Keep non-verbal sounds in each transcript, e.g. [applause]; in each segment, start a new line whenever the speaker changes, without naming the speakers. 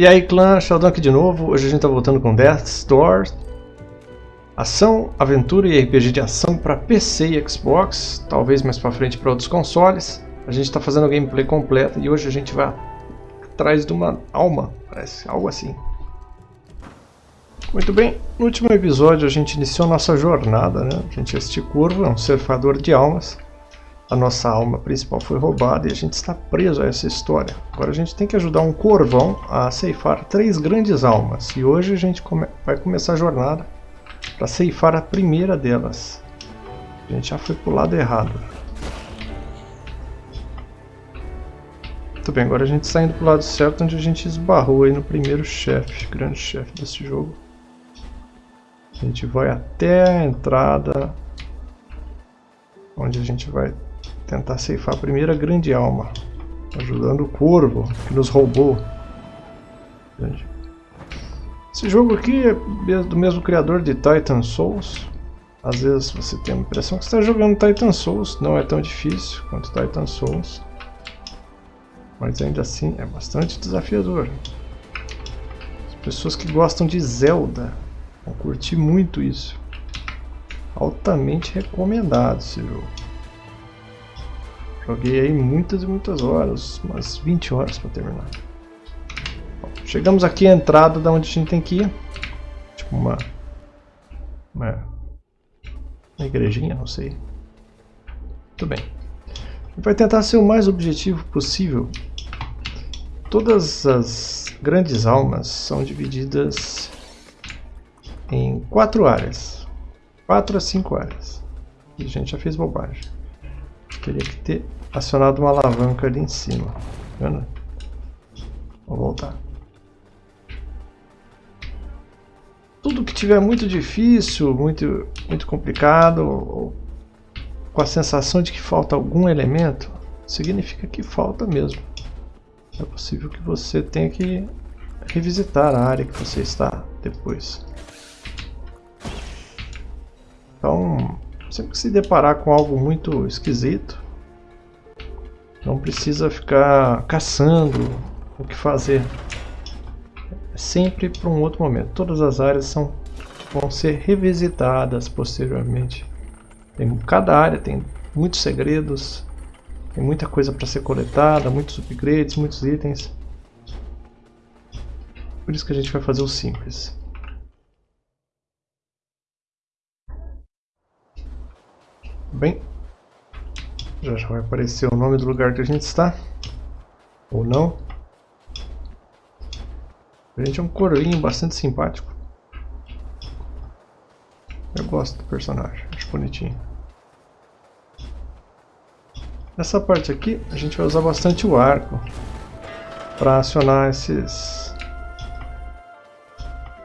E aí clã, Sheldon aqui de novo, hoje a gente tá voltando com Death's Door Ação, aventura e RPG de ação para PC e Xbox, talvez mais para frente para outros consoles. A gente está fazendo gameplay completa e hoje a gente vai atrás de uma alma, parece, algo assim. Muito bem, no último episódio a gente iniciou nossa jornada, né? A gente curvo, é um surfador de almas a nossa alma principal foi roubada e a gente está preso a essa história. Agora a gente tem que ajudar um corvão a ceifar três grandes almas. E hoje a gente come vai começar a jornada para ceifar a primeira delas. A gente já foi para o lado errado. Muito bem, agora a gente está indo para o lado certo, onde a gente esbarrou aí no primeiro chefe, grande chefe desse jogo. A gente vai até a entrada, onde a gente vai tentar ceifar a primeira grande alma, ajudando o corvo que nos roubou. Esse jogo aqui é do mesmo criador de Titan Souls. Às vezes você tem a impressão que está jogando Titan Souls, não é tão difícil quanto Titan Souls. Mas ainda assim é bastante desafiador. As pessoas que gostam de Zelda vão curtir muito isso. Altamente recomendado esse jogo. Joguei aí muitas e muitas horas, umas 20 horas para terminar. Bom, chegamos aqui à entrada da onde a gente tem que ir. Tipo uma, uma, uma igrejinha, não sei. Muito bem. A gente vai tentar ser o mais objetivo possível. Todas as grandes almas são divididas em quatro áreas. Quatro a cinco áreas. E a gente já fez bobagem. Teria que ter acionado uma alavanca ali em cima. Tá vendo? Vou voltar. Tudo que tiver muito difícil, muito, muito complicado, ou com a sensação de que falta algum elemento, significa que falta mesmo. É possível que você tenha que revisitar a área que você está depois. Então, sempre que se deparar com algo muito esquisito, não precisa ficar caçando o que fazer. É sempre para um outro momento. Todas as áreas são, vão ser revisitadas posteriormente. Tem, cada área tem muitos segredos, tem muita coisa para ser coletada, muitos upgrades, muitos itens. Por isso que a gente vai fazer o simples. Bem, já, já vai aparecer o nome do lugar que a gente está. Ou não. A gente é um corvinho bastante simpático. Eu gosto do personagem, acho bonitinho. Nessa parte aqui, a gente vai usar bastante o arco para acionar esses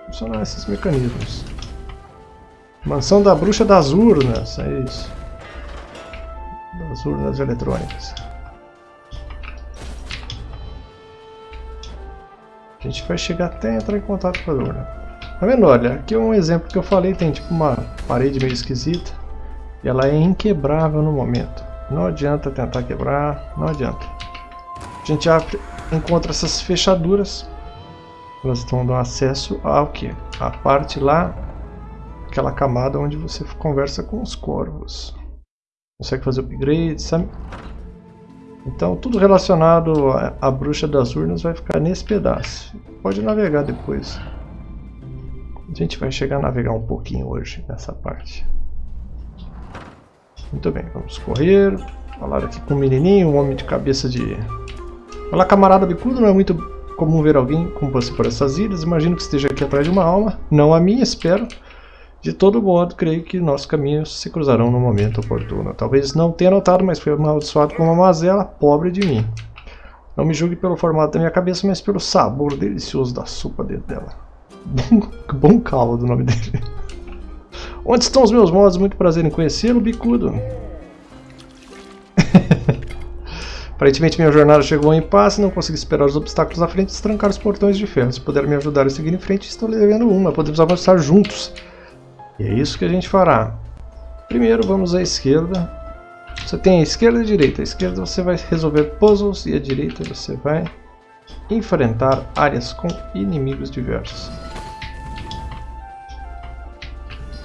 acionar esses mecanismos. Mansão da Bruxa das Urnas, é isso das urnas eletrônicas. A gente vai chegar até entrar em contato com a urna. Tá vendo? Olha, aqui é um exemplo que eu falei, tem tipo uma parede meio esquisita. E ela é inquebrável no momento. Não adianta tentar quebrar, não adianta. A gente abre, encontra essas fechaduras. Elas estão dando acesso ao que? A parte lá, aquela camada onde você conversa com os corvos consegue fazer upgrade, sabe? Então tudo relacionado à, bruxa das urnas vai ficar nesse pedaço. Pode navegar depois. A gente vai chegar a navegar um pouquinho hoje nessa parte. Muito bem, vamos correr. Falar aqui com o menininho, um homem de cabeça de... Olá camarada bicudo, não é muito comum ver alguém como você por essas ilhas. Imagino que esteja aqui atrás de uma alma. Não a minha, espero. De todo modo, creio que nossos caminhos se cruzarão no momento oportuno. Talvez não tenha notado, mas foi amaldiçoado com uma mazela, pobre de mim. Não me julgue pelo formato da minha cabeça, mas pelo sabor delicioso da sopa dentro dela. Bom, caldo o nome dele. Onde estão os meus modos? Muito prazer em conhecê-lo, bicudo. [laughs] Aparentemente minha jornada chegou em paz, não consegui esperar os obstáculos à frente e trancar os portões de ferro. Se puder me ajudar a seguir em frente, estou lhe devendo uma. Podemos avançar juntos. E é isso que a gente fará. Primeiro vamos à esquerda. Você tem a esquerda e a direita. A esquerda você vai resolver puzzles e a direita você vai enfrentar áreas com inimigos diversos.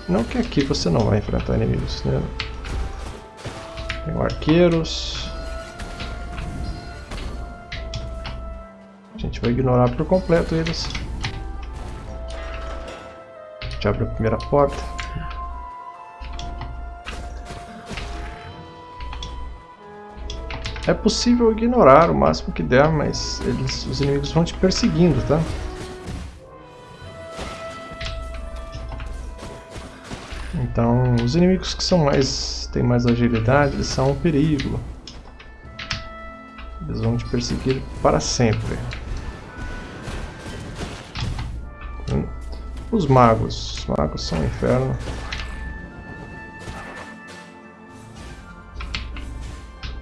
Não que aqui você não vai enfrentar inimigos, né? Tem arqueiros. A gente vai ignorar por completo eles. Gente abre a primeira porta. É possível ignorar o máximo que der, mas eles, os inimigos vão te perseguindo, tá? Então, os inimigos que são mais têm mais agilidade, eles são um perigo. Eles vão te perseguir para sempre. Os magos. Os magos são um inferno.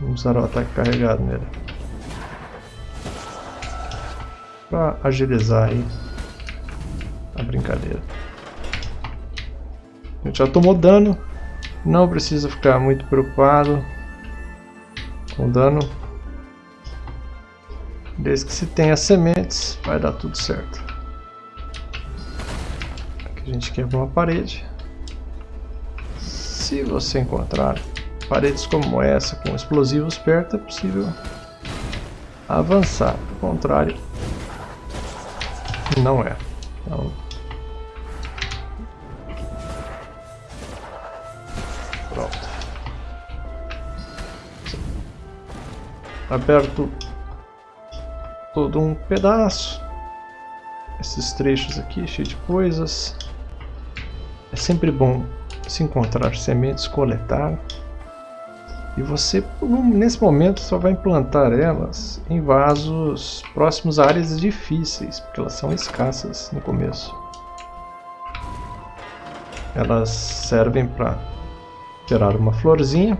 Vamos usar o ataque carregado nele. Para agilizar aí a brincadeira. A gente já tomou dano, não precisa ficar muito preocupado com dano. Desde que se tenha sementes, vai dar tudo certo. A gente quebra uma parede. Se você encontrar paredes como essa, com explosivos perto, é possível avançar. Do contrário, não é. Então, aberto todo um pedaço. Esses trechos aqui, cheio de coisas. É sempre bom se encontrar sementes, coletar. E você, nesse momento, só vai implantar elas em vasos próximos a áreas difíceis, porque elas são escassas no começo. Elas servem para gerar uma florzinha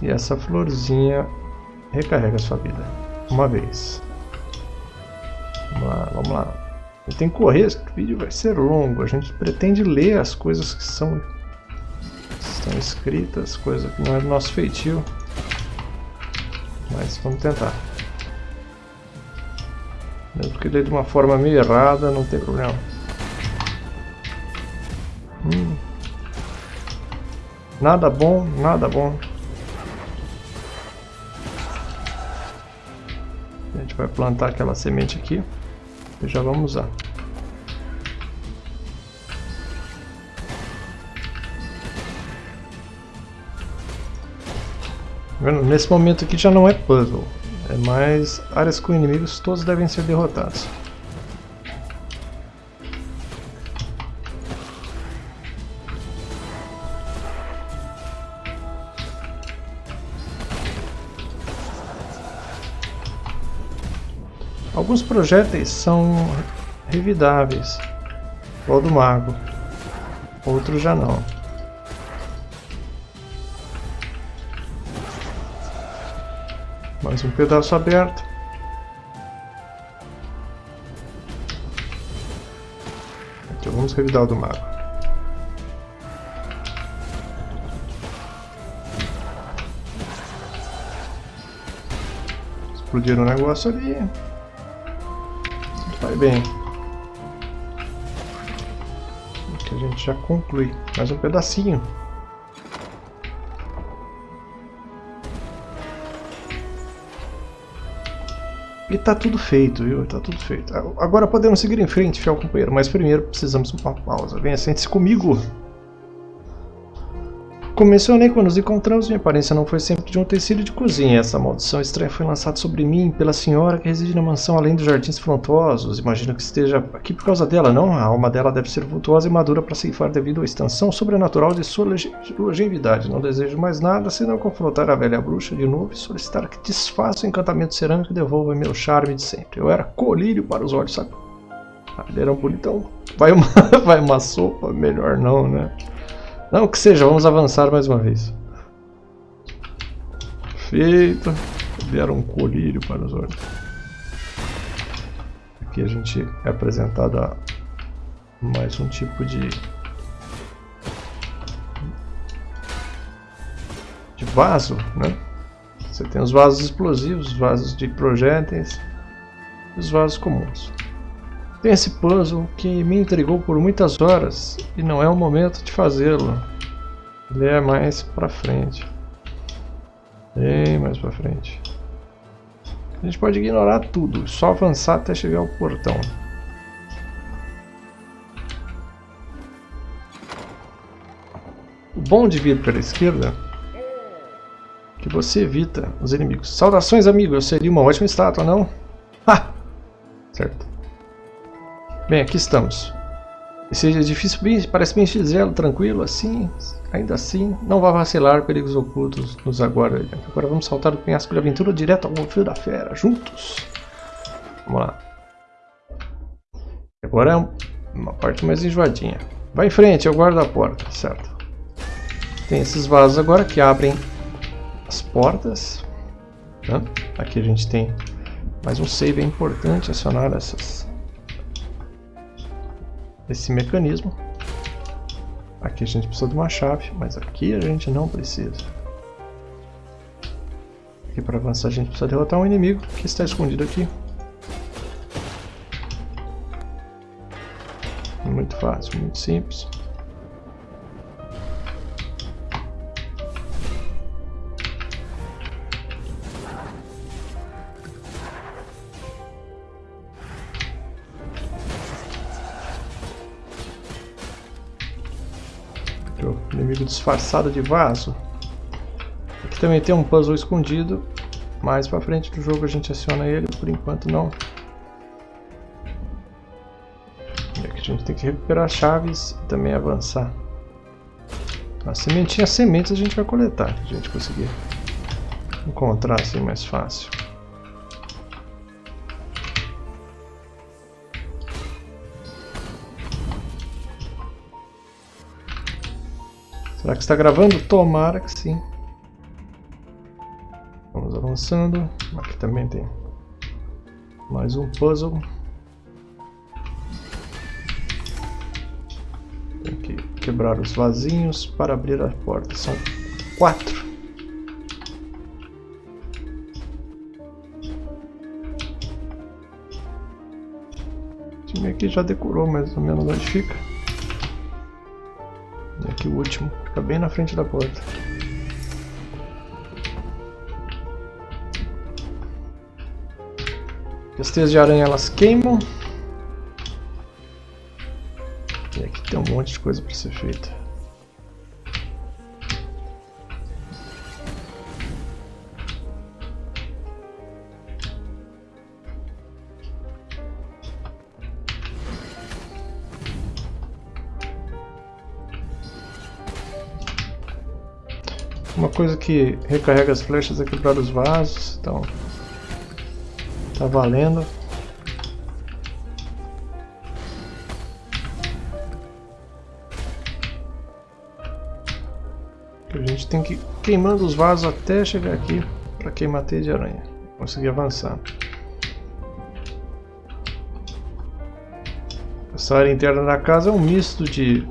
e essa florzinha recarrega sua vida. Uma vez. Vamos lá, vamos lá. Eu tenho que correr, esse vídeo vai ser longo. A gente pretende ler as coisas que são estão escritas, coisa que não é do nosso feitio. Mas vamos tentar. Mesmo que de uma forma meio errada, não tem problema. Hum. Nada bom, nada bom. vai plantar aquela semente aqui já vamos usar. Nesse momento aqui já não é puzzle, é mais áreas com inimigos, todos devem ser derrotados. Alguns projéteis são revidáveis, igual do mago, outros já não. Mais um pedaço aberto. Então vamos revidar o do mago. Explodiram o negócio ali. Vai bem. Aqui a gente já conclui. Mais um pedacinho. E tá tudo feito, viu? Tá tudo feito. Agora podemos seguir em frente, fiel companheiro, mas primeiro precisamos de uma pausa. Venha, sente-se comigo. Como mencionei quando nos encontramos, minha aparência não foi sempre de um tecido de cozinha. Essa maldição estranha foi lançada sobre mim pela senhora que reside na mansão além dos jardins frontosos. Imagino que esteja aqui por causa dela, não? A alma dela deve ser vultuosa e madura para ceifar devido à extensão sobrenatural de sua longevidade. Não desejo mais nada senão confrontar a velha bruxa de novo e solicitar que desfaça o encantamento cerâmico e devolva meu charme de sempre. Eu era colírio para os olhos, sabe? Ah, ele era um bonitão. Vai uma, [laughs] vai uma sopa? Melhor não, né? Não, que seja, vamos avançar mais uma vez. Feito. Vieram um colírio para os olhos. Aqui a gente é apresentado a mais um tipo de de vaso, né? Você tem os vasos explosivos, os vasos de projéteis e os vasos comuns. Tem esse puzzle que me intrigou por muitas horas e não é o momento de fazê-lo. Ele é mais pra frente. Bem mais pra frente. A gente pode ignorar tudo, só avançar até chegar ao portão. O bom de vir pela esquerda é que você evita os inimigos. Saudações, amigo! Eu seria uma ótima estátua, não? Ha! Certo. Bem, aqui estamos. Esse edifício parece bem xizelo, tranquilo, assim, ainda assim, não vá vacilar, perigos ocultos nos aguardam. Agora vamos saltar do penhasco de aventura direto ao fio da fera, juntos. Vamos lá. Agora é uma parte mais enjoadinha. Vai em frente, eu guardo a porta, certo. Tem esses vasos agora que abrem as portas. Né? Aqui a gente tem mais um save, é importante acionar essas esse mecanismo. Aqui a gente precisa de uma chave, mas aqui a gente não precisa. Aqui para avançar a gente precisa derrotar um inimigo que está escondido aqui. Muito fácil, muito simples. Disfarçado de vaso. Aqui também tem um puzzle escondido. Mais pra frente do jogo a gente aciona ele, por enquanto não. E aqui a gente tem que recuperar chaves e também avançar. A sementinha sementes a gente vai coletar, a gente conseguir encontrar assim mais fácil. Será que está gravando? Tomara que sim. Vamos avançando. Aqui também tem mais um puzzle. Tem que quebrar os vasinhos para abrir a porta. São quatro. O time aqui já decorou mais ou menos onde fica. O último. Fica bem na frente da porta. As teias de aranha elas queimam. E aqui tem um monte de coisa para ser feita. Uma coisa que recarrega as flechas é quebrar os vasos, então tá valendo. A gente tem que ir queimando os vasos até chegar aqui para queimar teia de aranha. Conseguir avançar. Essa área interna da casa é um misto de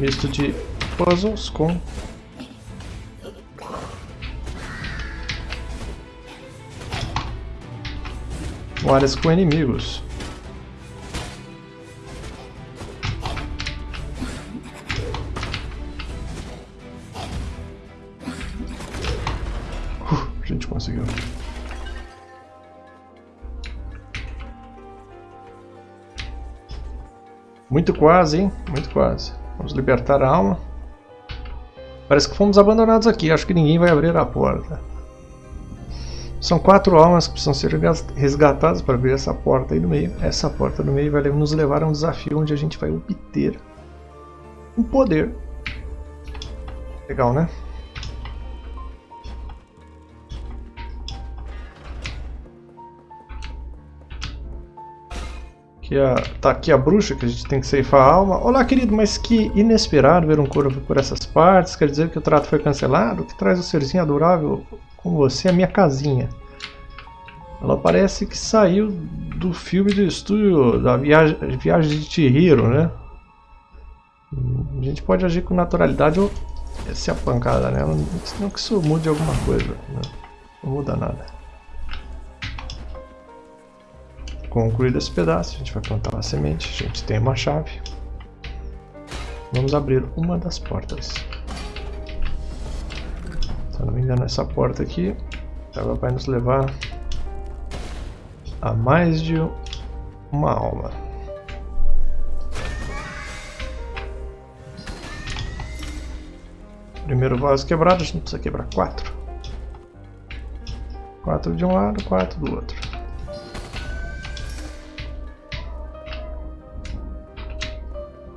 misto de puzzles com áreas com inimigos. Uh, gente conseguiu. Muito quase, hein? Muito quase. Vamos libertar a alma. Parece que fomos abandonados aqui. Acho que ninguém vai abrir a porta. São quatro almas que precisam ser resgatadas para abrir essa porta aí no meio. Essa porta no meio vai nos levar a um desafio onde a gente vai obter um poder. Legal, né? A, tá aqui a bruxa, que a gente tem que ceifar a alma. Olá, querido, mas que inesperado ver um corvo por essas partes. Quer dizer que o trato foi cancelado? O que traz o serzinho adorável com você à minha casinha? Ela parece que saiu do filme do estúdio da Viagem, Viagem de Chihiro, né? A gente pode agir com naturalidade ou ser a pancada nela, não que isso mude alguma coisa. Né? Não muda nada. Concluído esse pedaço, a gente vai plantar uma semente, a gente tem uma chave. Vamos abrir uma das portas. Se eu não me engano, essa porta aqui ela vai nos levar a mais de uma alma. Primeiro vaso quebrado, a gente precisa quebrar quatro. Quatro de um lado, quatro do outro.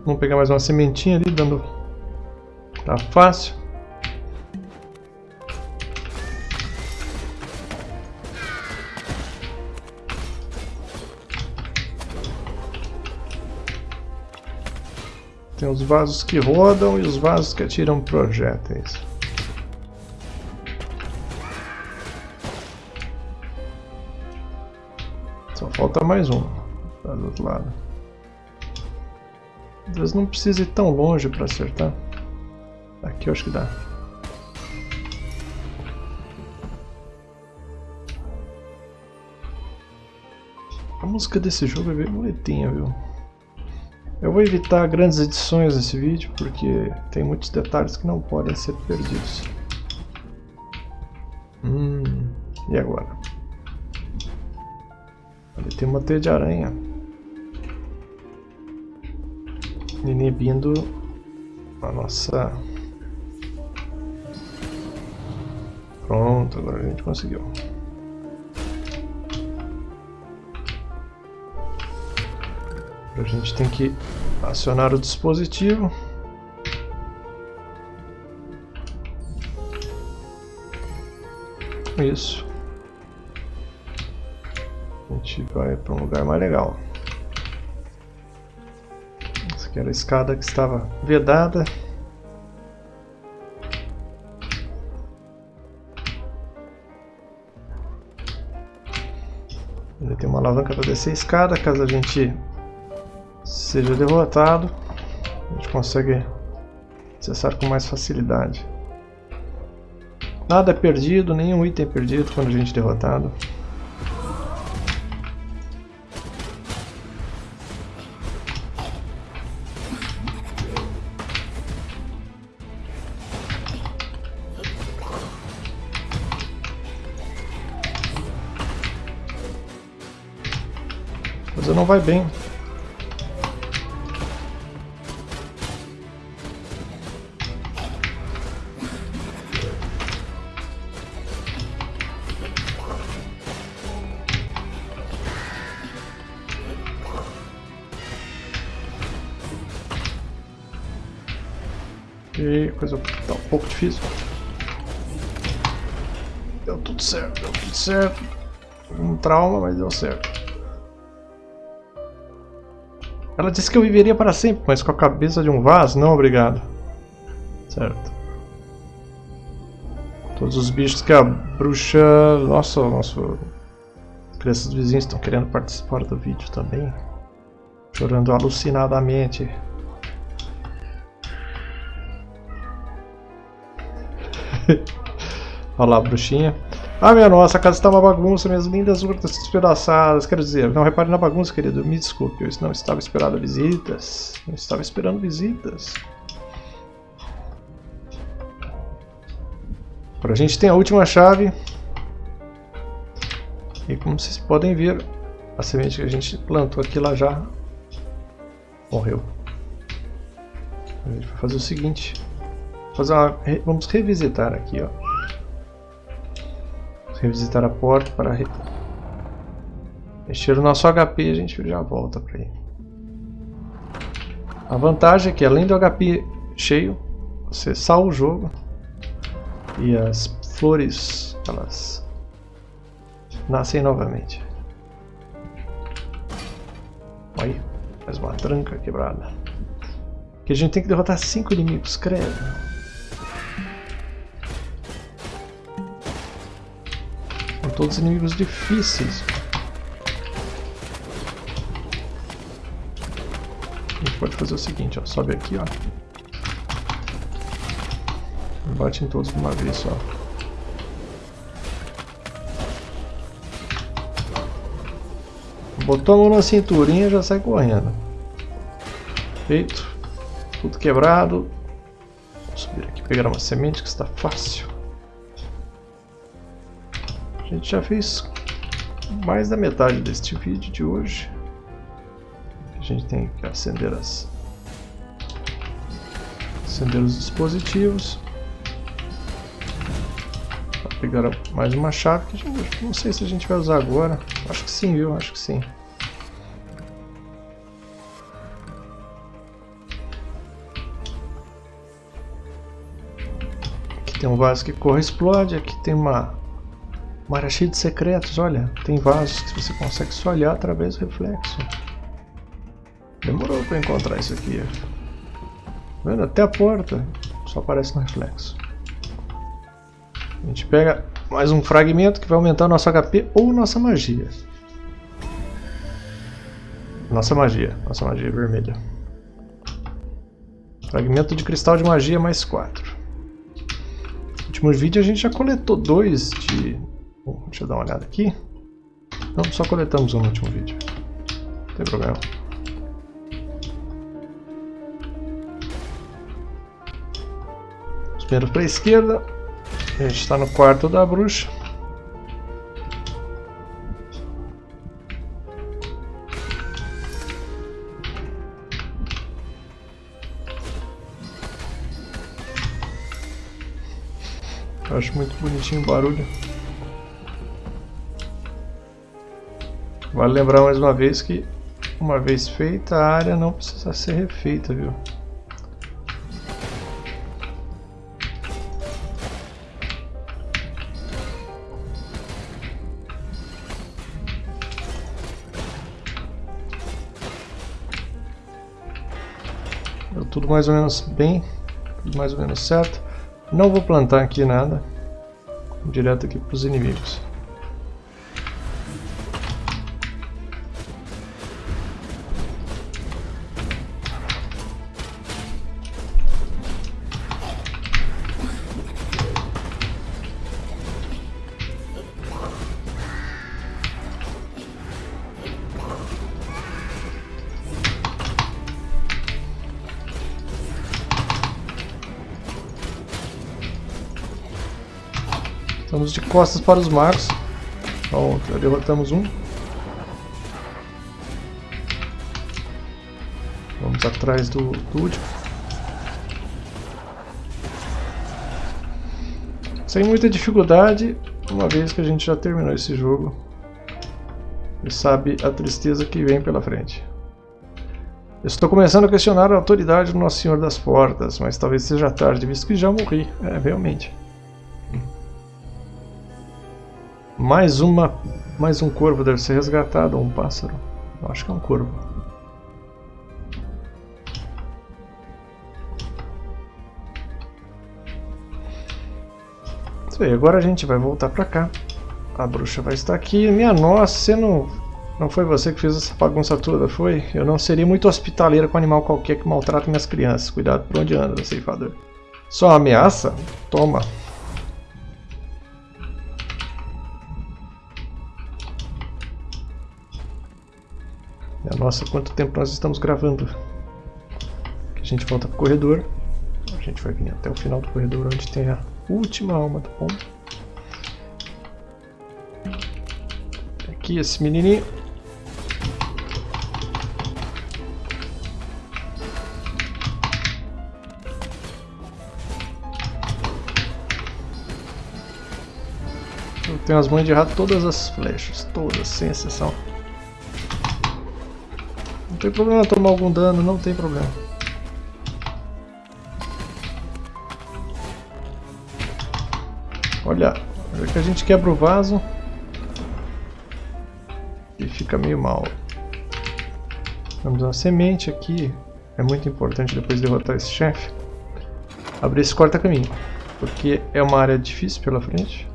Vamos pegar mais uma sementinha ali, dando... Tá fácil. Tem os vasos que rodam e os vasos que atiram projéteis. Só falta mais um. Tá do outro lado. Vezes não precisa ir tão longe para acertar. Aqui eu acho que dá. A música desse jogo é bem bonitinha, viu? Eu vou evitar grandes edições nesse vídeo, porque tem muitos detalhes que não podem ser perdidos. Hum, e agora? Ali tem uma teia de aranha. Inibindo a nossa... Pronto, agora a gente conseguiu. A gente tem que acionar o dispositivo. Isso. A gente vai para um lugar mais legal. Aqui era a escada que estava vedada. Ele tem uma alavanca para descer a escada, caso a gente seja derrotado, a gente consegue acessar com mais facilidade. Nada é perdido, nenhum item é perdido quando a gente é derrotado. Vai bem. E coisa tá um pouco difícil. Deu tudo certo, deu tudo certo. Um trauma, mas deu certo. Ela disse que eu viveria para sempre, mas com a cabeça de um vaso? Não, obrigado. Certo. Todos os bichos que a bruxa... Nossa. As crianças vizinhos estão querendo participar do vídeo também. Chorando alucinadamente. [laughs] Olha lá, bruxinha. Ah, minha nossa, a casa está uma bagunça, minhas lindas urnas despedaçadas. Quero dizer, não repare na bagunça, querido. Me desculpe, eu não estava esperando visitas. Não estava esperando visitas. Agora a gente tem a última chave. E como vocês podem ver, a semente que a gente plantou aqui lá já morreu. A gente vai fazer o seguinte fazer uma, vamos revisitar aqui, ó. Revisitar a porta para re, mexer o nosso HP a gente já volta para aí. A vantagem é que além do HP cheio, você salva o jogo e as flores elas nascem novamente. Aí, mais uma tranca quebrada. Que a gente tem que derrotar cinco inimigos, credo. Todos inimigos difíceis. pode fazer o seguinte, ó. Sobe aqui, ó. E bate em todos de uma vez só. Botou a mão na cinturinha já sai correndo. Feito. Tudo quebrado. Vou subir aqui pegar uma semente que está fácil. A gente já fez mais da metade deste vídeo de hoje. A gente tem que acender as acender os dispositivos. Vou pegar mais uma chave que gente, não sei se a gente vai usar agora. Acho que sim, viu? Acho que sim. Tem um vaso que corre explode. Aqui tem uma, uma área cheia de secretos. Olha, tem vasos que você consegue só olhar através do reflexo. Demorou para encontrar isso aqui. Tá vendo? Até a porta só aparece no reflexo. A gente pega mais um fragmento que vai aumentar nosso HP ou nossa magia. Nossa magia, nossa magia vermelha. Fragmento de cristal de magia mais 4 últimos vídeos a gente já coletou dois de... Bom, deixa eu dar uma olhada aqui. Não, só coletamos no último vídeo. Não tem problema. Os para a esquerda. A gente está no quarto da bruxa. Acho muito bonitinho o barulho. Vale lembrar mais uma vez que uma vez feita a área não precisa ser refeita, viu? Deu tudo mais ou menos bem, tudo mais ou menos certo. Não vou plantar aqui nada. Direto aqui para os inimigos. Costas para os magos. Já derrotamos um. Vamos atrás do, do último. Sem muita dificuldade, uma vez que a gente já terminou esse jogo. E sabe a tristeza que vem pela frente. estou começando a questionar a autoridade do Nosso Senhor das Portas, mas talvez seja tarde, visto que já morri. É, realmente. Mais uma, mais um corvo deve ser resgatado, ou um pássaro. Eu acho que é um corvo. Isso aí, agora a gente vai voltar pra cá. A bruxa vai estar aqui. Minha nossa, você não, não foi você que fez essa bagunça toda, foi? Eu não seria muito hospitaleira com animal qualquer que maltrata minhas crianças. Cuidado por onde anda, ceifador. Só ameaça? Toma. Nossa, quanto tempo nós estamos gravando. Aqui a gente volta pro corredor. A gente vai vir até o final do corredor onde tem a última alma do pombo. Aqui esse menininho. Eu tenho as mãos de errar todas as flechas, todas, sem exceção tem problema tomar algum dano, não tem problema. Olha, olha que a gente quebra o vaso e fica meio mal. Temos uma semente aqui, é muito importante depois de derrotar esse chefe. Abrir esse corta-caminho, porque é uma área difícil pela frente.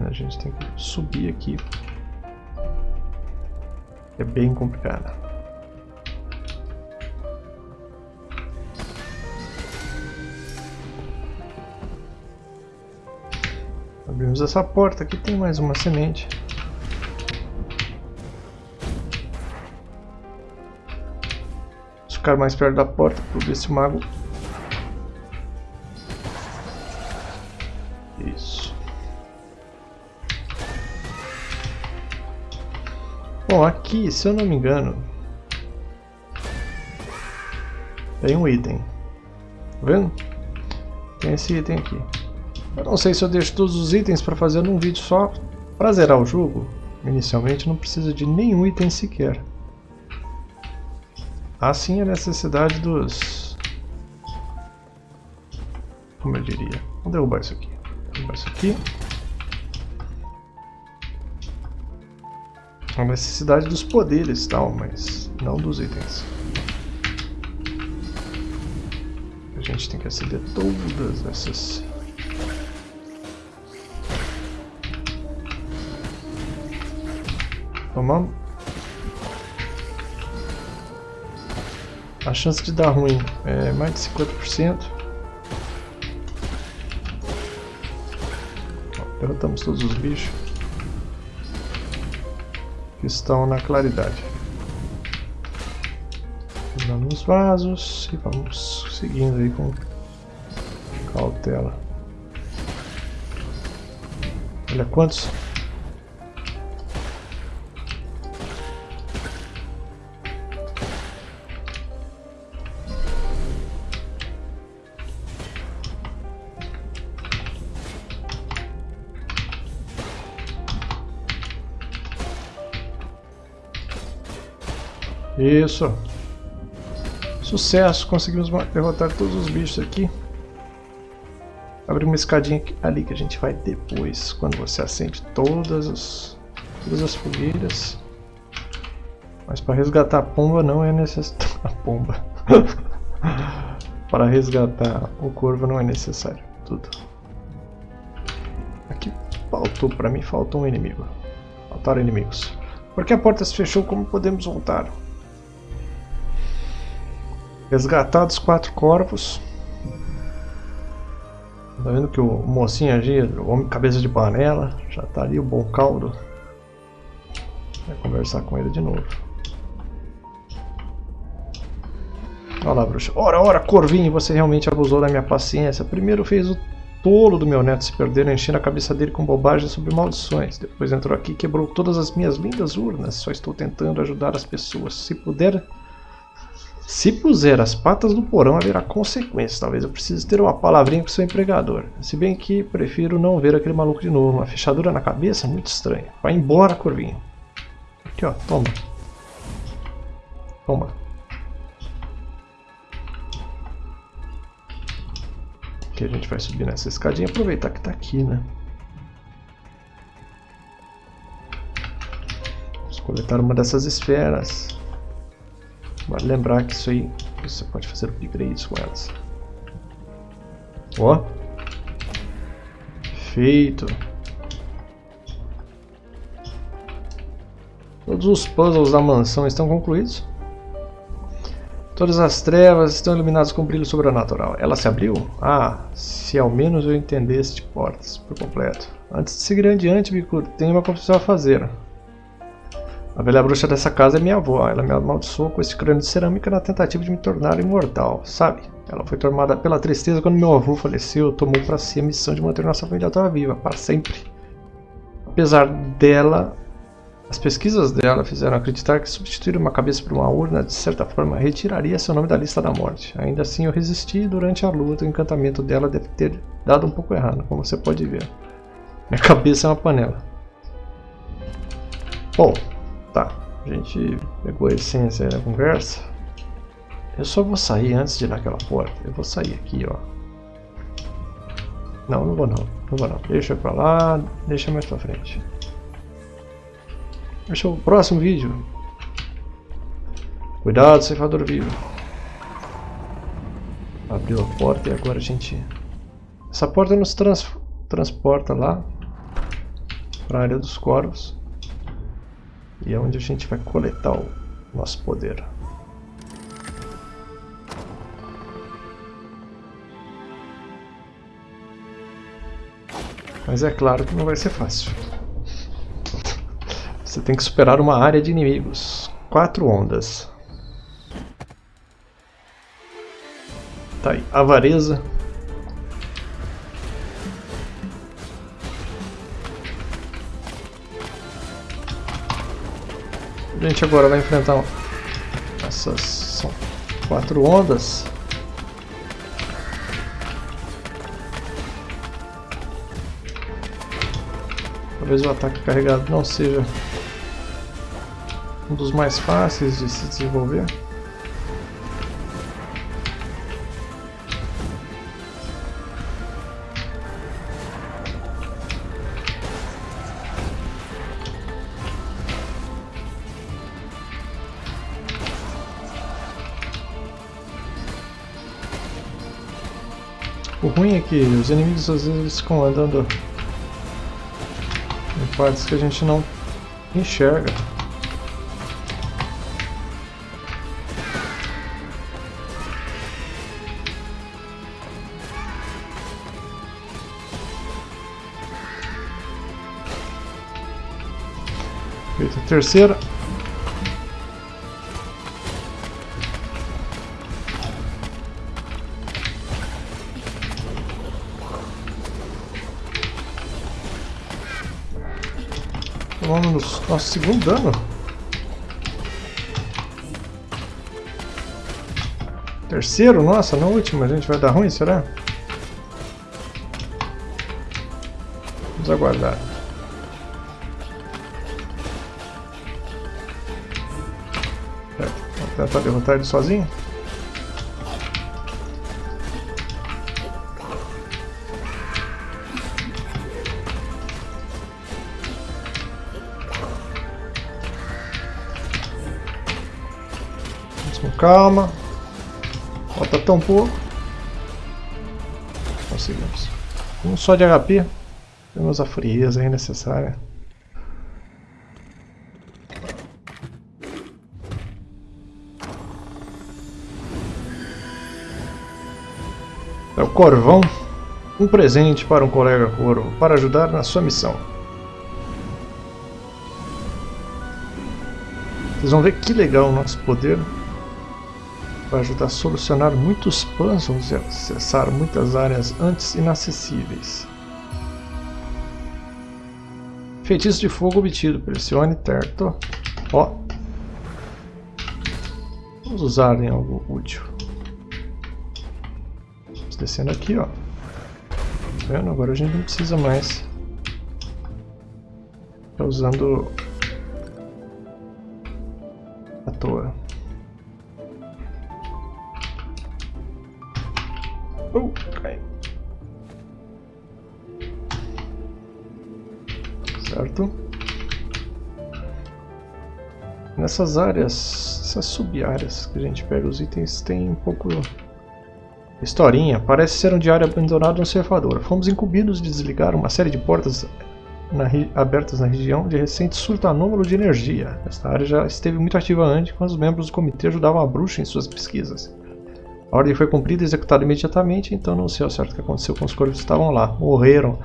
A gente tem que subir aqui é bem complicada. Abrimos essa porta, aqui tem mais uma semente. Vamos ficar mais perto da porta para ver se o mago... Isso. Bom, aqui, se eu não me engano, tem um item. Tá vendo? Tem esse item aqui. Eu não sei se eu deixo todos os itens para fazer num vídeo só. Para zerar o jogo, inicialmente não precisa de nenhum item sequer. Assim a necessidade dos... Como eu diria? Vou derrubar isso aqui. Derrubar isso aqui. A necessidade dos poderes tal, mas não dos itens. A gente tem que acender todas essas Tomamos. A chance de dar ruim é mais de 50%. Derrotamos todos os bichos que estão na claridade. Usando os vasos e vamos seguindo aí com cautela. Olha quantos Isso. Sucesso, conseguimos derrotar todos os bichos aqui. Abre uma escadinha ali que a gente vai depois, quando você acende todas as, todas as fogueiras. Mas para resgatar a pomba não é necessário. [laughs] A pomba. para resgatar o corvo não é necessário. Tudo. Aqui faltou, para mim faltou um inimigo. Faltaram inimigos. Porque a porta se fechou, como podemos voltar? Resgatados quatro corpos. Tá vendo que o mocinho agia, o homem cabeça de panela, já tá ali o bom caldo. Vai conversar com ele de novo. Olha lá, bruxa. Ora, ora, Corvinho, você realmente abusou da minha paciência. Primeiro fez o tolo do meu neto se perder, enchendo a cabeça dele com bobagens sobre maldições. Depois entrou aqui e quebrou todas as minhas lindas urnas. Só estou tentando ajudar as pessoas. Se puder, se puser as patas no porão, haverá consequências. Talvez eu precise ter uma palavrinha com seu empregador. Se bem que prefiro não ver aquele maluco de novo. Uma fechadura na cabeça? Muito estranha. Vai embora, Corvinho. Aqui, ó. Toma. Toma. Aqui a gente vai subir nessa escadinha. Aproveitar que tá aqui, né? Vamos coletar uma dessas esferas. Vale lembrar que isso aí você pode fazer upgrades com elas. Ó. Feito. Todos os puzzles da mansão estão concluídos. Todas as trevas estão iluminadas com brilho sobrenatural. Ela se abriu? Ah, se ao menos eu entendesse de portas por completo. Antes de seguir adiante, Bikur, tenho uma confissão a fazer. A velha bruxa dessa casa é minha avó. Ela me amaldiçoou com esse crânio de cerâmica na tentativa de me tornar imortal, sabe? Ela foi tomada pela tristeza quando meu avô faleceu. Tomou para si a missão de manter nossa família toda viva, para sempre. Apesar dela, as pesquisas dela fizeram acreditar que substituir uma cabeça por uma urna, de certa forma, retiraria seu nome da lista da morte. Ainda assim, eu resisti durante a luta o encantamento dela deve ter dado um pouco errado, como você pode ver. Minha cabeça é uma panela. Bom, Tá, a gente pegou a essência da conversa. Eu só vou sair antes de ir naquela porta. Eu vou sair aqui, ó. Não, não vou não. Não vou não. Deixa pra lá, deixa mais pra frente. Deixa o próximo vídeo. Cuidado, ceifador vivo. Abriu a porta e agora a gente... Essa porta nos trans... transporta lá para a área dos corvos. E é onde a gente vai coletar o nosso poder. Mas é claro que não vai ser fácil. Você tem que superar uma área de inimigos. Quatro ondas. Tá aí, avareza. A gente agora vai enfrentar essas são quatro ondas. Talvez o ataque carregado não seja um dos mais fáceis de se desenvolver. Ruim é que os inimigos às vezes ficam andando em partes que a gente não enxerga. Feita a terceira. Segundo dano. Terceiro? Nossa, na última a gente vai dar ruim, será? Vamos aguardar. Vamos tentar derrotar ele sozinho? Calma. Falta tão pouco. Conseguimos. Um só de HP. Temos a frieza aí necessária. É o Corvão. Um presente para um colega corvo para ajudar na sua missão. Vocês vão ver que legal o nosso poder vai ajudar a solucionar muitos puzzles e acessar muitas áreas antes inacessíveis. Feitiço de fogo obtido. Pressione terto. Ó. Vamos usar em algo útil. Vamos descendo aqui, ó. Tá vendo? Agora a gente não precisa mais ficar usando à toa. Certo. Nessas áreas, essas sub-áreas que a gente pega os itens, tem um pouco... Historinha. Parece ser um diário abandonado no ceifador. Fomos incumbidos de desligar uma série de portas na abertas na região de recente surto anômalo de energia. Esta área já esteve muito ativa antes, quando os membros do comitê ajudavam a bruxa em suas pesquisas. A ordem foi cumprida e executada imediatamente, então não sei ao certo o que aconteceu com os corvos que estavam lá. Morreram.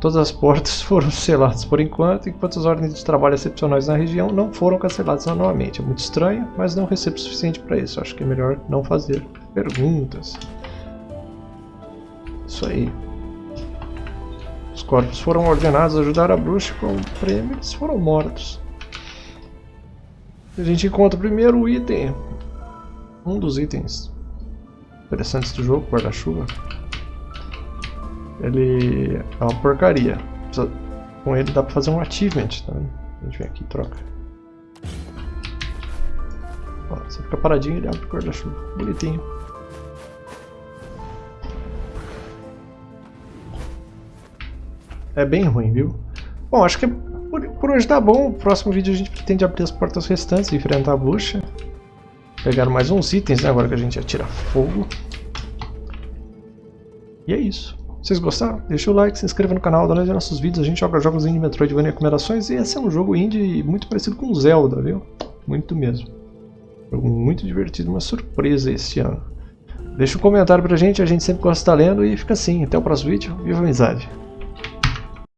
Todas as portas [laughs] foram seladas por enquanto, enquanto as ordens de trabalho excepcionais na região não foram canceladas anualmente. É muito estranho, mas não recebo o suficiente para isso. Acho que é melhor não fazer perguntas. Isso aí. Os corpos foram ordenados a ajudar a bruxa com o prêmio, eles foram mortos. A gente encontra primeiro o item. Um dos itens interessantes do jogo, guarda-chuva. Ele é uma porcaria. Com ele dá pra fazer um achievement, tá? A gente vem aqui e troca. Ó, você fica paradinho e ele abre o guarda-chuva. Bonitinho. É bem ruim, viu? Bom, acho que por, por hoje tá bom. No próximo vídeo a gente pretende abrir as portas restantes e enfrentar a bucha. Pegaram mais uns itens, né? Agora que a gente atira fogo. E é isso. Vocês gostaram? Deixa o like, se inscreva no canal, dá olhada nos nossos vídeos. A gente joga jogos indie Metroidvania recomendações e esse é um jogo indie muito parecido com Zelda, viu? Muito mesmo. Jogo muito divertido, uma surpresa esse ano. Deixa um comentário pra gente, a gente sempre gosta de estar lendo e fica assim. Até o próximo vídeo. Viva a amizade!